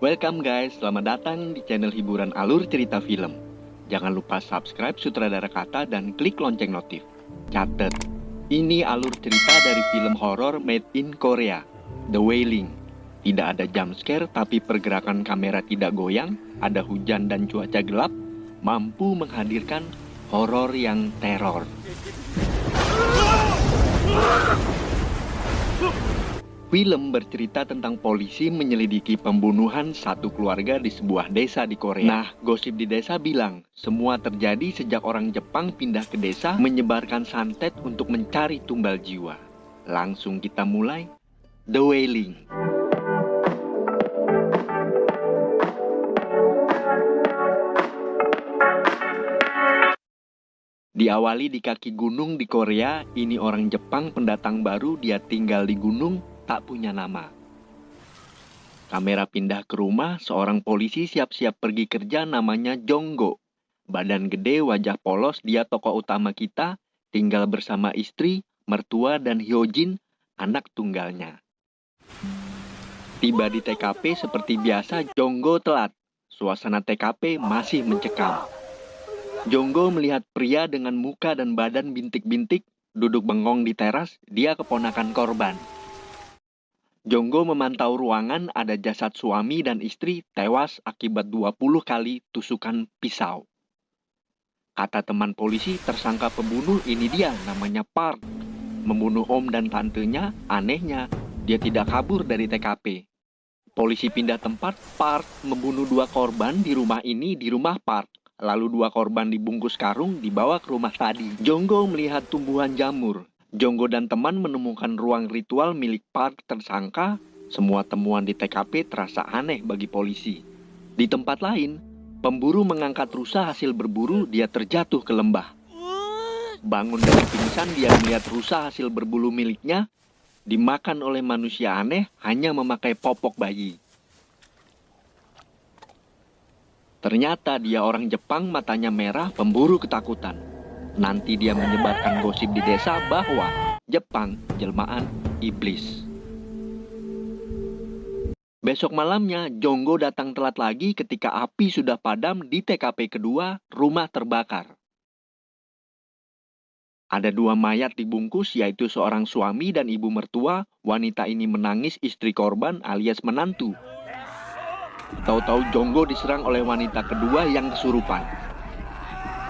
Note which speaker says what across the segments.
Speaker 1: Welcome guys, selamat datang di channel hiburan alur cerita film. Jangan lupa subscribe Sutradara Kata dan klik lonceng notif. Catet, ini alur cerita dari film horor made in Korea, The Wailing. Tidak ada jump scare tapi pergerakan kamera tidak goyang, ada hujan dan cuaca gelap, mampu menghadirkan horor yang teror. Film bercerita tentang polisi menyelidiki pembunuhan satu keluarga di sebuah desa di Korea. Nah, gosip di desa bilang, semua terjadi sejak orang Jepang pindah ke desa menyebarkan santet untuk mencari tumbal jiwa. Langsung kita mulai, The Wailing. Diawali di kaki gunung di Korea, ini orang Jepang pendatang baru, dia tinggal di gunung, tak punya nama. Kamera pindah ke rumah, seorang polisi siap-siap pergi kerja namanya Jonggo. Badan gede, wajah polos, dia tokoh utama kita, tinggal bersama istri, mertua, dan Hyojin, anak tunggalnya. Tiba di TKP seperti biasa, Jonggo telat. Suasana TKP masih mencekam. Jonggo melihat pria dengan muka dan badan bintik-bintik duduk bengong di teras, dia keponakan korban. Jonggo memantau ruangan ada jasad suami dan istri tewas akibat 20 kali tusukan pisau. Kata teman polisi, tersangka pembunuh ini dia, namanya Park. Membunuh om dan tantenya, anehnya, dia tidak kabur dari TKP. Polisi pindah tempat, Park membunuh dua korban di rumah ini di rumah Park. Lalu dua korban dibungkus karung dibawa ke rumah tadi. Jonggo melihat tumbuhan jamur. Jonggo dan teman menemukan ruang ritual milik Park tersangka. Semua temuan di TKP terasa aneh bagi polisi. Di tempat lain, pemburu mengangkat rusa hasil berburu, dia terjatuh ke lembah. Bangun dari pingsan, dia melihat rusa hasil berbulu miliknya dimakan oleh manusia aneh hanya memakai popok bayi. Ternyata dia orang Jepang matanya merah, pemburu ketakutan. Nanti dia menyebarkan gosip di desa bahwa Jepang jelmaan iblis. Besok malamnya, Jonggo datang telat lagi ketika api sudah padam di TKP kedua, rumah terbakar. Ada dua mayat dibungkus, yaitu seorang suami dan ibu mertua. Wanita ini menangis istri korban alias menantu. Tahu-tahu Jonggo diserang oleh wanita kedua yang kesurupan.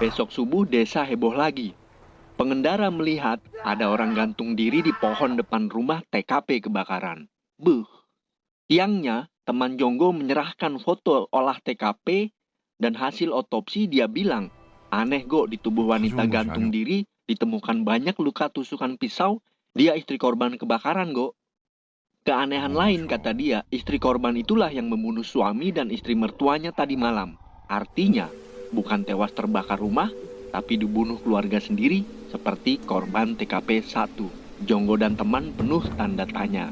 Speaker 1: Besok subuh desa heboh lagi. Pengendara melihat ada orang gantung diri di pohon depan rumah TKP kebakaran. Buh. Siangnya, teman Jonggo menyerahkan foto olah TKP dan hasil otopsi dia bilang, aneh go di tubuh wanita gantung diri ditemukan banyak luka tusukan pisau, dia istri korban kebakaran go. Keanehan lain kata dia, istri korban itulah yang membunuh suami dan istri mertuanya tadi malam. Artinya, bukan tewas terbakar rumah, tapi dibunuh keluarga sendiri seperti korban TKP 1. Jonggo dan teman penuh tanda tanya.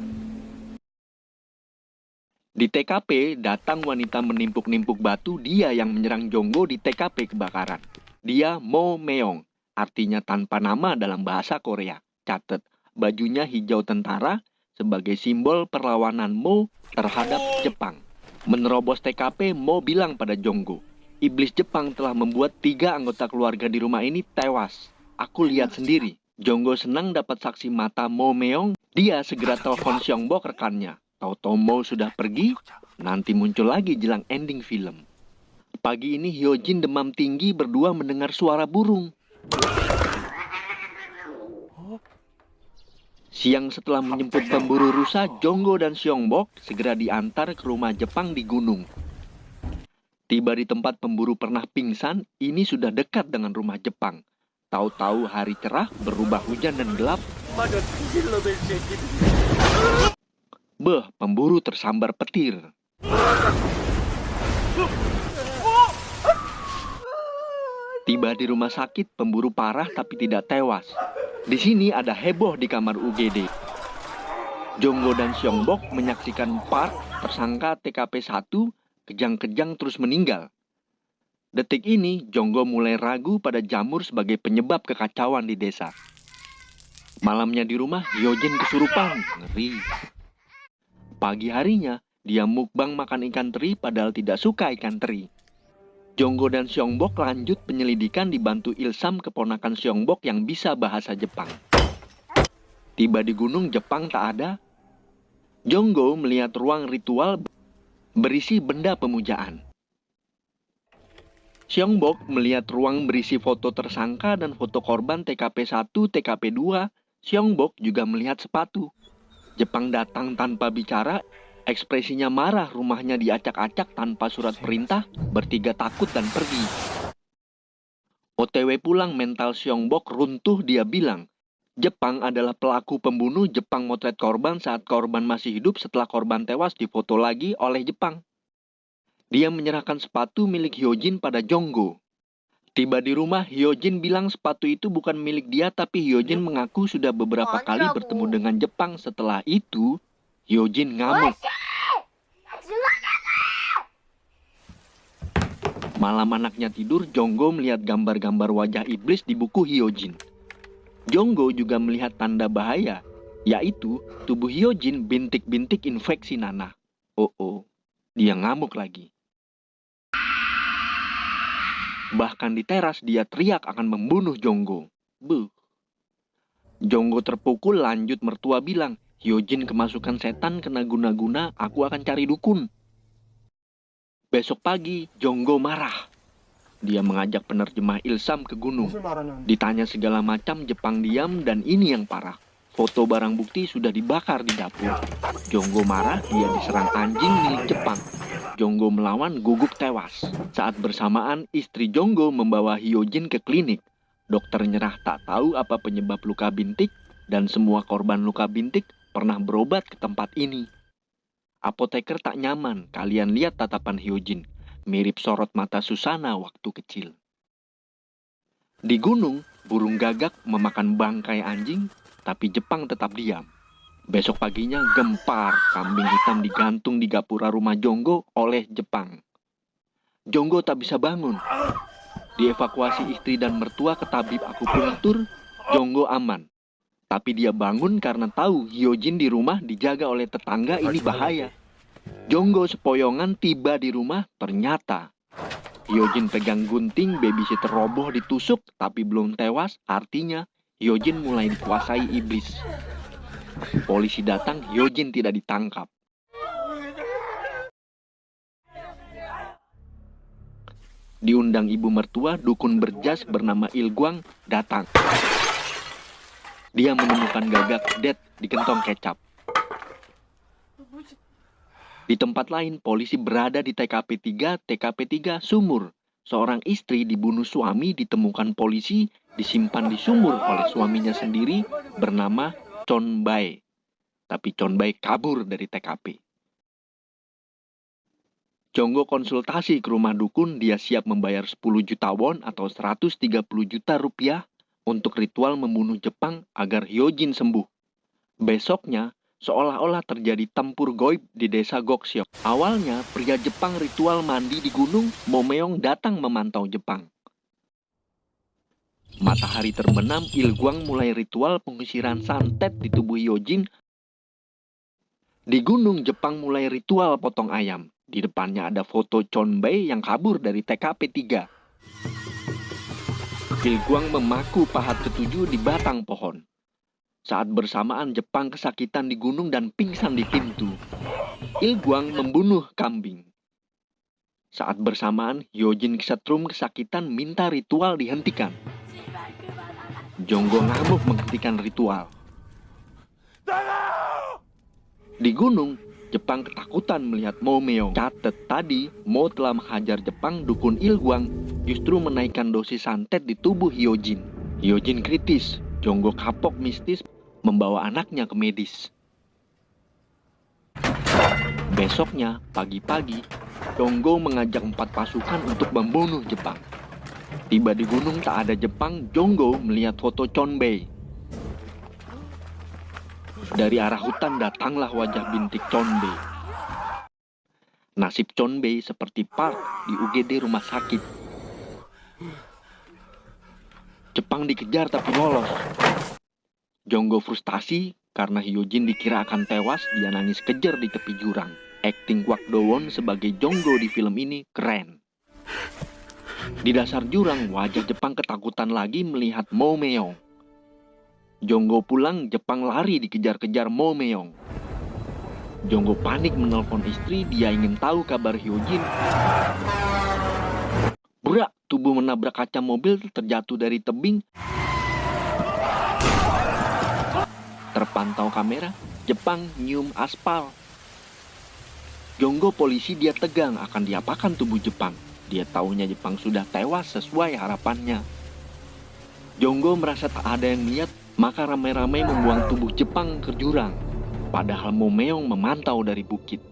Speaker 1: Di TKP, datang wanita menimpuk-nimpuk batu, dia yang menyerang Jonggo di TKP kebakaran. Dia Mo Meong, artinya tanpa nama dalam bahasa Korea. Catat, bajunya hijau tentara sebagai simbol perlawanan Mo terhadap Jepang. Menerobos TKP, Mo bilang pada Jonggo, Iblis Jepang telah membuat tiga anggota keluarga di rumah ini tewas. Aku lihat sendiri. Jonggo senang dapat saksi mata Mo Meong. Dia segera telepon Siongbok rekannya. Tahu-tahu Mo sudah pergi, nanti muncul lagi jelang ending film. Pagi ini Hyojin demam tinggi berdua mendengar suara burung. Siang setelah menjemput pemburu rusa, Jonggo dan Siongbok segera diantar ke rumah Jepang di gunung. Tiba di tempat pemburu pernah pingsan, ini sudah dekat dengan rumah Jepang. Tahu-tahu hari cerah, berubah hujan dan gelap. Beh, pemburu tersambar petir. Tiba di rumah sakit, pemburu parah tapi tidak tewas. Di sini ada heboh di kamar UGD. Jonggo dan Siongbok menyaksikan Park, tersangka TKP 1, kejang-kejang terus meninggal. Detik ini, Jonggo mulai ragu pada jamur sebagai penyebab kekacauan di desa. Malamnya di rumah, Yojen kesurupan. Ngeri. Pagi harinya, dia mukbang makan ikan teri padahal tidak suka ikan teri. Jonggo dan Siongbok lanjut penyelidikan dibantu Ilsam keponakan Siongbok yang bisa bahasa Jepang. Tiba di gunung Jepang tak ada. Jonggo melihat ruang ritual berisi benda pemujaan. Siongbok melihat ruang berisi foto tersangka dan foto korban TKP 1, TKP 2. Siongbok juga melihat sepatu. Jepang datang tanpa bicara, ekspresinya marah rumahnya diacak-acak tanpa surat perintah, bertiga takut dan pergi. OTW pulang mental Siongbok runtuh dia bilang, Jepang adalah pelaku pembunuh Jepang motret korban saat korban masih hidup setelah korban tewas difoto lagi oleh Jepang. Dia menyerahkan sepatu milik Hyojin pada Jonggo. Tiba di rumah, Hyojin bilang sepatu itu bukan milik dia, tapi Hyojin mengaku sudah beberapa kali bertemu dengan Jepang. Setelah itu, Hyojin ngamuk. Malam anaknya tidur, Jonggo melihat gambar-gambar wajah iblis di buku Hyojin. Jonggo juga melihat tanda bahaya, yaitu tubuh Hyojin bintik-bintik infeksi nanah. Oh oh, dia ngamuk lagi. Bahkan di teras dia teriak akan membunuh Jonggo. Buh. Jonggo terpukul lanjut mertua bilang, Hyojin kemasukan setan kena guna-guna, aku akan cari dukun. Besok pagi, Jonggo marah. Dia mengajak penerjemah Ilsam ke gunung. Ditanya segala macam, Jepang diam dan ini yang parah. Foto barang bukti sudah dibakar di dapur. Jonggo marah, dia diserang anjing milik Jepang. Jonggo melawan gugup tewas. Saat bersamaan, istri Jonggo membawa Hyojin ke klinik. Dokter nyerah tak tahu apa penyebab luka bintik dan semua korban luka bintik pernah berobat ke tempat ini. Apoteker tak nyaman, kalian lihat tatapan Hyojin. Mirip sorot mata Susana waktu kecil. Di gunung, burung gagak memakan bangkai anjing, tapi Jepang tetap diam. Besok paginya gempar kambing hitam digantung di gapura rumah Jonggo oleh Jepang. Jonggo tak bisa bangun. Dievakuasi istri dan mertua ke tabib akupunktur, Jonggo aman. Tapi dia bangun karena tahu Hyojin di rumah dijaga oleh tetangga ini bahaya. Jonggo sepoyongan tiba di rumah, ternyata Hyojin pegang gunting, babysitter roboh ditusuk tapi belum tewas, artinya Hyojin mulai dikuasai iblis. Polisi datang, Hyojin tidak ditangkap. Diundang ibu mertua, dukun berjas bernama Ilguang datang. Dia menemukan gagak dead di kentong kecap. Di tempat lain, polisi berada di TKP 3, TKP 3 sumur. Seorang istri dibunuh suami ditemukan polisi disimpan di sumur oleh suaminya sendiri bernama Chon Bae. Tapi Chon Bae kabur dari TKP. Jonggo konsultasi ke rumah dukun, dia siap membayar 10 juta won atau 130 juta rupiah untuk ritual membunuh Jepang agar Hyojin sembuh. Besoknya, seolah-olah terjadi tempur goib di desa Goksyo. Awalnya, pria Jepang ritual mandi di gunung, Momeong datang memantau Jepang. Matahari terbenam, Ilguang mulai ritual pengusiran santet di tubuh Yojin. Di gunung, Jepang mulai ritual potong ayam. Di depannya ada foto Chonbei yang kabur dari TKP 3. Ilguang memaku pahat ketujuh di batang pohon. Saat bersamaan Jepang kesakitan di gunung dan pingsan di pintu. Ilguang membunuh kambing. Saat bersamaan, Yojin kesetrum kesakitan minta ritual dihentikan. Jonggo ngamuk menghentikan ritual. Di gunung, Jepang ketakutan melihat Mo Meong. Catet tadi, Mo telah menghajar Jepang dukun Ilguang justru menaikkan dosis santet di tubuh Hyojin. Hyojin kritis, Jonggo kapok mistis membawa anaknya ke medis. Besoknya, pagi-pagi, Jonggo mengajak empat pasukan untuk membunuh Jepang. Tiba di gunung tak ada Jepang, Jonggo melihat foto Chonbei. Dari arah hutan datanglah wajah bintik Chonbei. Nasib Chonbei seperti Park di UGD rumah sakit. Jepang dikejar tapi lolos. Jonggo frustasi karena Hyojin dikira akan tewas, dia nangis kejar di tepi jurang. Akting Kwak Do-won sebagai Jonggo di film ini keren. Di dasar jurang, wajah Jepang ketakutan lagi melihat Mo Meong. Jonggo pulang, Jepang lari dikejar-kejar Mo Meong. Jonggo panik menelpon istri, dia ingin tahu kabar Hyojin. Burak, tubuh menabrak kaca mobil terjatuh dari tebing. Terpantau kamera, Jepang nyium aspal. Jonggo polisi dia tegang akan diapakan tubuh Jepang. Dia tahunya Jepang sudah tewas sesuai harapannya. Jonggo merasa tak ada yang lihat, maka ramai-ramai membuang tubuh Jepang ke jurang. Padahal Momeong memantau dari bukit.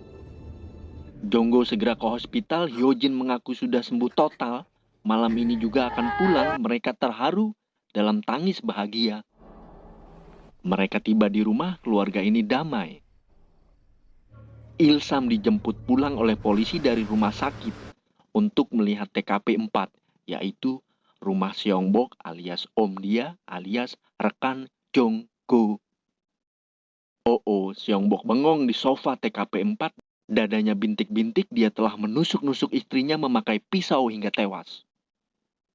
Speaker 1: Jonggo segera ke hospital, Hyojin mengaku sudah sembuh total. Malam ini juga akan pulang, mereka terharu dalam tangis bahagia. Mereka tiba di rumah, keluarga ini damai. Ilsam dijemput pulang oleh polisi dari rumah sakit untuk melihat TKP 4, yaitu rumah Seongbok alias Om dia alias rekan Jong Go. Oh, oh, Seongbok bengong di sofa TKP 4, dadanya bintik-bintik dia telah menusuk-nusuk istrinya memakai pisau hingga tewas.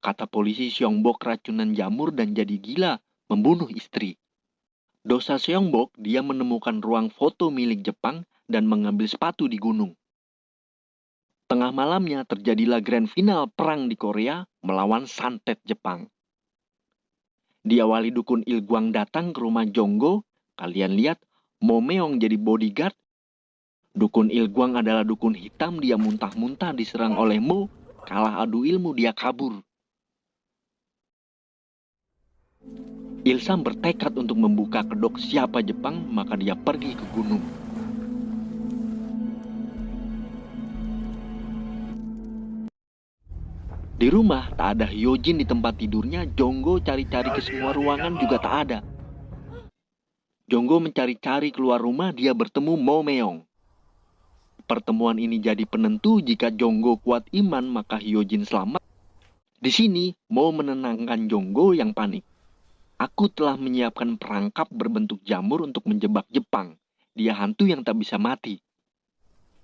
Speaker 1: Kata polisi Seongbok racunan jamur dan jadi gila membunuh istri. Dosa Seongbok, dia menemukan ruang foto milik Jepang dan mengambil sepatu di gunung. Tengah malamnya terjadilah grand final perang di Korea melawan santet Jepang. Diawali dukun Ilguang datang ke rumah Jonggo, kalian lihat Momeong jadi bodyguard. Dukun Ilguang adalah dukun hitam, dia muntah-muntah diserang oleh Mo, kalah adu ilmu dia kabur. Ilsam bertekad untuk membuka kedok siapa Jepang, maka dia pergi ke gunung. Di rumah tak ada Hyojin di tempat tidurnya, Jonggo cari-cari ke semua ruangan juga tak ada. Jonggo mencari-cari keluar rumah, dia bertemu Mo Meong. Pertemuan ini jadi penentu jika Jonggo kuat iman maka Hyojin selamat. Di sini, Mo menenangkan Jonggo yang panik. Aku telah menyiapkan perangkap berbentuk jamur untuk menjebak Jepang. Dia hantu yang tak bisa mati.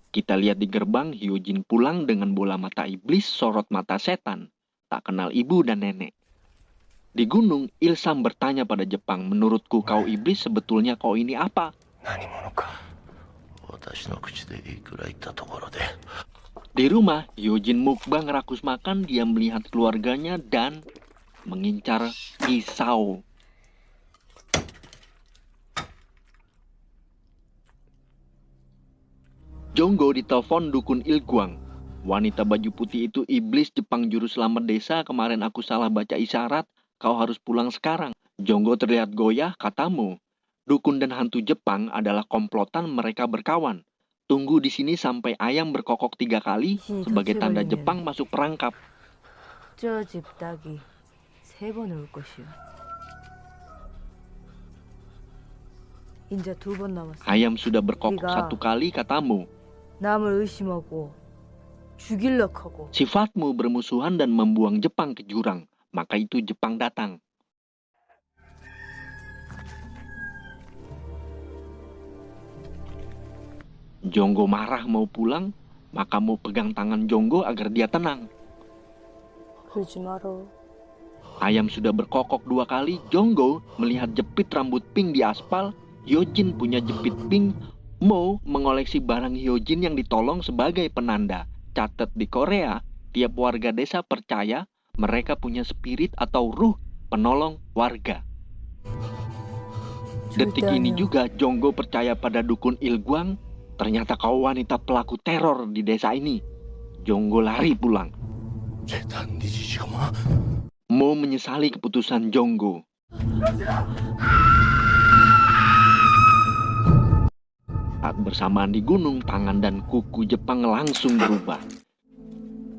Speaker 1: Kita lihat di gerbang, Hyojin pulang dengan bola mata iblis, sorot mata setan. Tak kenal ibu dan nenek. Di gunung, Ilsam bertanya pada Jepang, menurutku kau iblis sebetulnya kau ini apa? Di rumah, Hyojin mukbang rakus makan, dia melihat keluarganya dan mengincar pisau. Jonggo ditelepon dukun Ilguang. Wanita baju putih itu iblis Jepang juru selamat desa. Kemarin aku salah baca isyarat. Kau harus pulang sekarang. Jonggo terlihat goyah, katamu. Dukun dan hantu Jepang adalah komplotan mereka berkawan. Tunggu di sini sampai ayam berkokok tiga kali sebagai tanda Jepang masuk perangkap. Ayam sudah berkokok satu kali, katamu. Sifatmu bermusuhan dan membuang Jepang ke jurang, maka itu Jepang datang. Jonggo marah mau pulang, maka mau pegang tangan Jonggo agar dia tenang. Ayam sudah berkokok dua kali, Jonggo melihat jepit rambut pink di aspal, Yojin punya jepit pink, Mo mengoleksi barang Hyojin yang ditolong sebagai penanda. Catat di Korea, tiap warga desa percaya mereka punya spirit atau ruh penolong warga. Detik ini juga Jonggo percaya pada dukun Ilguang. Ternyata kau wanita pelaku teror di desa ini. Jonggo lari pulang. Mo menyesali keputusan Jonggo. Saat bersamaan di gunung, tangan dan kuku Jepang langsung berubah.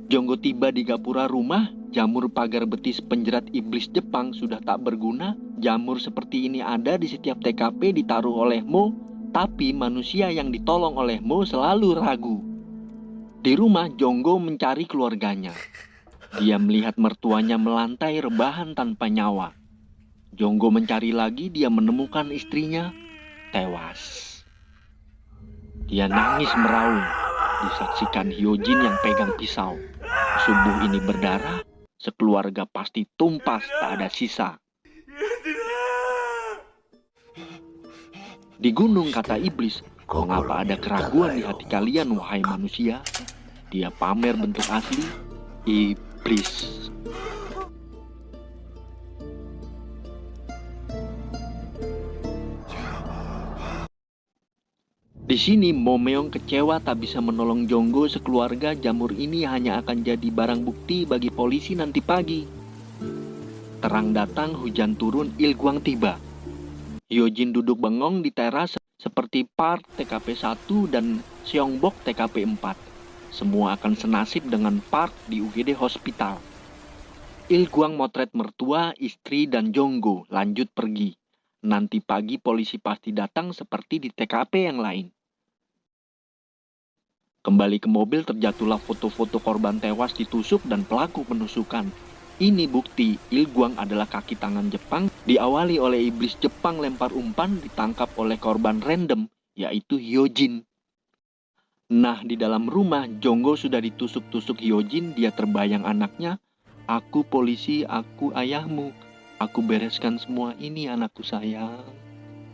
Speaker 1: Jonggo tiba di gapura rumah, jamur pagar betis penjerat iblis Jepang sudah tak berguna. Jamur seperti ini ada di setiap TKP ditaruh oleh Mo, tapi manusia yang ditolong oleh Mo selalu ragu. Di rumah, Jonggo mencari keluarganya. Dia melihat mertuanya melantai rebahan tanpa nyawa. Jonggo mencari lagi, dia menemukan istrinya tewas. Dia nangis meraung, disaksikan Hyojin yang pegang pisau. Subuh ini berdarah, sekeluarga pasti tumpas tak ada sisa. Di gunung kata iblis, mengapa ada keraguan di hati kalian wahai manusia? Dia pamer bentuk asli, iblis. Sini Momeong kecewa tak bisa menolong Jonggo sekeluarga jamur ini hanya akan jadi barang bukti bagi polisi nanti pagi. Terang datang, hujan turun, Ilguang tiba. Hyojin duduk bengong di teras seperti Park TKP 1 dan Seongbok TKP 4. Semua akan senasib dengan Park di UGD Hospital. Ilguang motret mertua, istri, dan Jonggo lanjut pergi. Nanti pagi polisi pasti datang seperti di TKP yang lain. Kembali ke mobil terjatuhlah foto-foto korban tewas ditusuk dan pelaku penusukan. Ini bukti Ilguang adalah kaki tangan Jepang diawali oleh iblis Jepang lempar umpan ditangkap oleh korban random yaitu Hyojin. Nah di dalam rumah Jonggo sudah ditusuk-tusuk Hyojin dia terbayang anaknya Aku polisi, aku ayahmu Aku bereskan semua ini anakku sayang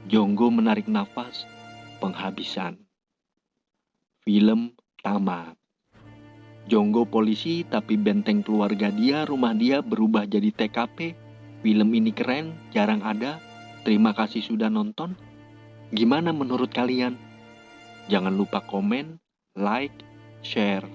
Speaker 1: Jonggo menarik nafas Penghabisan Film tamat. Jonggo polisi tapi benteng keluarga dia, rumah dia berubah jadi TKP. Film ini keren, jarang ada. Terima kasih sudah nonton. Gimana menurut kalian? Jangan lupa komen, like, share,